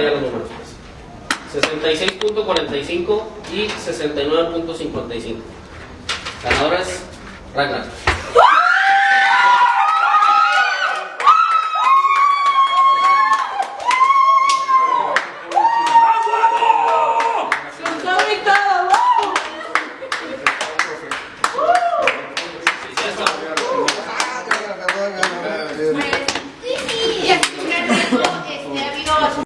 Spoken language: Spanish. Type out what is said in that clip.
ya los números. Pues. 66.45 y 69.55. Ganadores, Ragnar.